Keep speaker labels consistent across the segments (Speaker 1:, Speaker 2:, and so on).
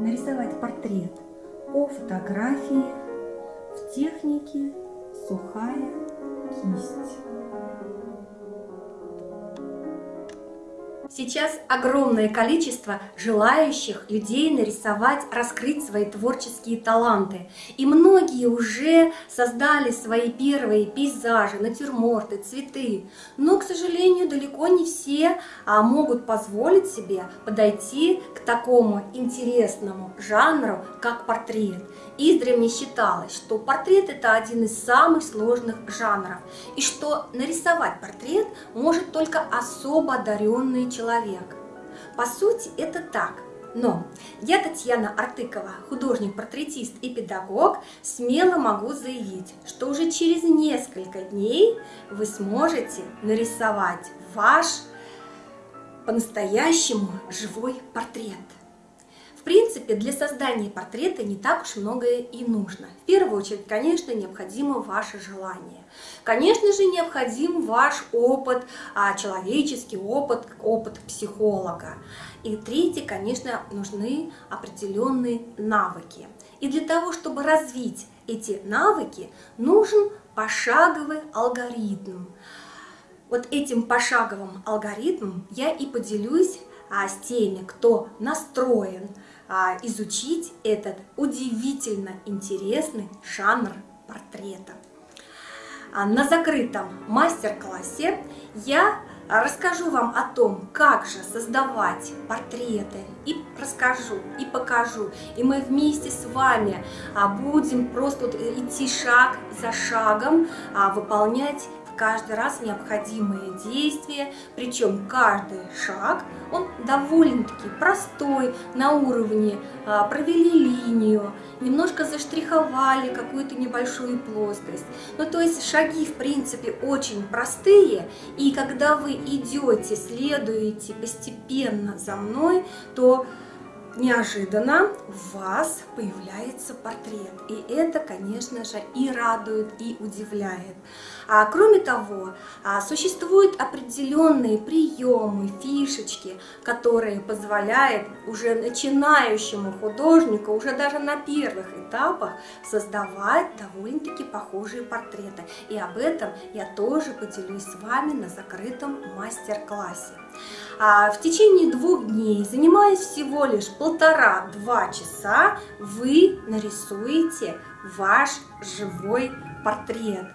Speaker 1: нарисовать портрет по фотографии в технике сухая кисть. Сейчас огромное количество желающих людей нарисовать, раскрыть свои творческие таланты. И многие уже создали свои первые пейзажи, натюрморты, цветы. Но, к сожалению, далеко не все а, могут позволить себе подойти к такому интересному жанру, как портрет. Издревле считалось, что портрет это один из самых сложных жанров, и что нарисовать портрет может только особо одаренный человек человек. По сути, это так. Но я, Татьяна Артыкова, художник-портретист и педагог, смело могу заявить, что уже через несколько дней вы сможете нарисовать ваш по-настоящему живой портрет. Принципе, для создания портрета не так уж многое и нужно. В первую очередь, конечно, необходимо ваше желание. Конечно же, необходим ваш опыт, а, человеческий опыт, опыт психолога. И третье, конечно, нужны определенные навыки. И для того, чтобы развить эти навыки, нужен пошаговый алгоритм. Вот этим пошаговым алгоритмом я и поделюсь а, с теми, кто настроен а, изучить этот удивительно интересный жанр портрета. А, на закрытом мастер-классе я расскажу вам о том, как же создавать портреты, и расскажу, и покажу. И мы вместе с вами а, будем просто идти шаг за шагом, выполнять каждый раз необходимые действия, причем каждый шаг, он довольно-таки простой, на уровне а, провели линию, немножко заштриховали какую-то небольшую плоскость. Ну, то есть шаги, в принципе, очень простые, и когда вы идете, следуете постепенно за мной, то неожиданно у вас появляется портрет. И это, конечно же, и радует, и удивляет. А, кроме того, а, существуют определенные приемы, фишечки, которые позволяют уже начинающему художнику, уже даже на первых этапах, создавать довольно-таки похожие портреты. И об этом я тоже поделюсь с вами на закрытом мастер-классе. А в течение двух дней, занимаясь всего лишь полтора-два часа, вы нарисуете ваш живой портрет.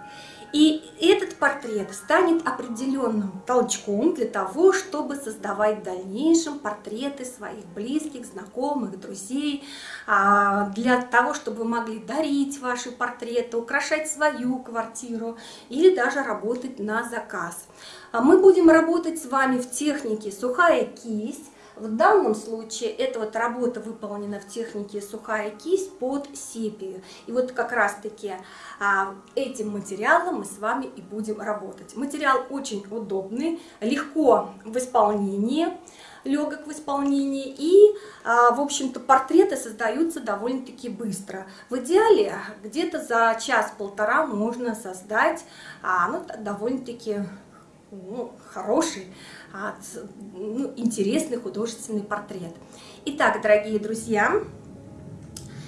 Speaker 1: И этот портрет станет определенным толчком для того, чтобы создавать в дальнейшем портреты своих близких, знакомых, друзей, а, для того, чтобы вы могли дарить ваши портреты, украшать свою квартиру или даже работать на заказ. А мы будем работать с вами в технике сухая кисть, в данном случае эта вот работа выполнена в технике сухая кисть под сепию. И вот как раз таки а, этим материалом мы с вами и будем работать. Материал очень удобный, легко в исполнении легок в исполнении и, а, в общем-то, портреты создаются довольно-таки быстро. В идеале где-то за час-полтора можно создать а, ну, довольно-таки ну, хороший ну, интересный художественный портрет. Итак, дорогие друзья,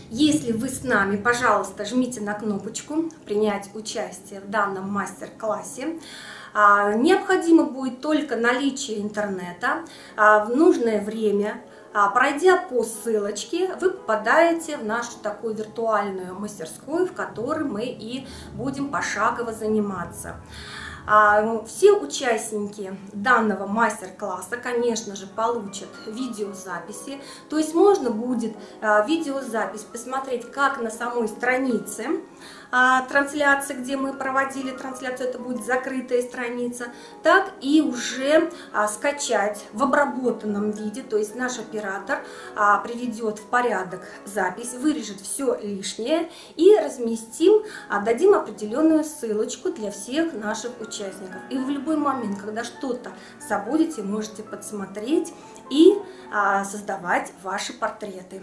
Speaker 1: если вы с нами, пожалуйста, жмите на кнопочку «Принять участие в данном мастер-классе». А, необходимо будет только наличие интернета а, в нужное время. А, пройдя по ссылочке, вы попадаете в нашу такую виртуальную мастерскую, в которой мы и будем пошагово заниматься. А, ну, все участники данного мастер-класса, конечно же, получат видеозаписи. То есть можно будет а, видеозапись посмотреть как на самой странице, трансляции, где мы проводили трансляцию, это будет закрытая страница, так и уже а, скачать в обработанном виде, то есть наш оператор а, приведет в порядок запись, вырежет все лишнее и разместим, а, дадим определенную ссылочку для всех наших участников. И в любой момент, когда что-то забудете, можете подсмотреть и а, создавать ваши портреты.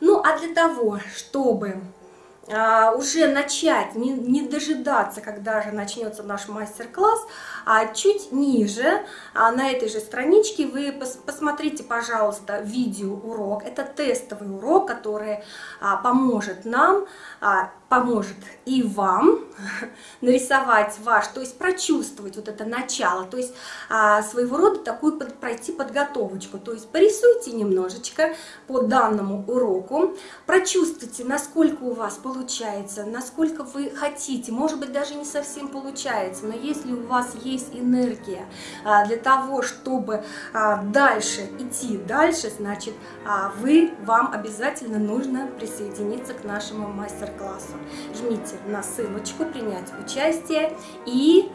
Speaker 1: Ну а для того, чтобы а, уже начать, не, не дожидаться, когда же начнется наш мастер-класс, а чуть ниже, а на этой же страничке, вы пос, посмотрите, пожалуйста, видеоурок. Это тестовый урок, который а, поможет нам, а, поможет и вам нарисовать ваш, то есть прочувствовать вот это начало, то есть а, своего рода такую под, пройти подготовочку. То есть порисуйте немножечко по данному уроку, прочувствуйте, насколько у вас получается получается, насколько вы хотите, может быть даже не совсем получается, но если у вас есть энергия а, для того, чтобы а, дальше идти дальше, значит а, вы, вам обязательно нужно присоединиться к нашему мастер-классу. Жмите на ссылочку «Принять участие» и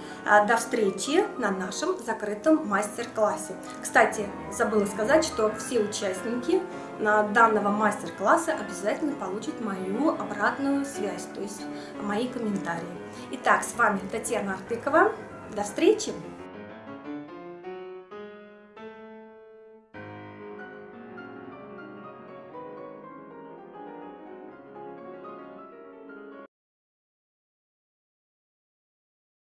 Speaker 1: до встречи на нашем закрытом мастер-классе. Кстати, забыла сказать, что все участники данного мастер-класса обязательно получат мою обратную связь, то есть мои комментарии. Итак, с вами Татьяна Артыкова. До встречи!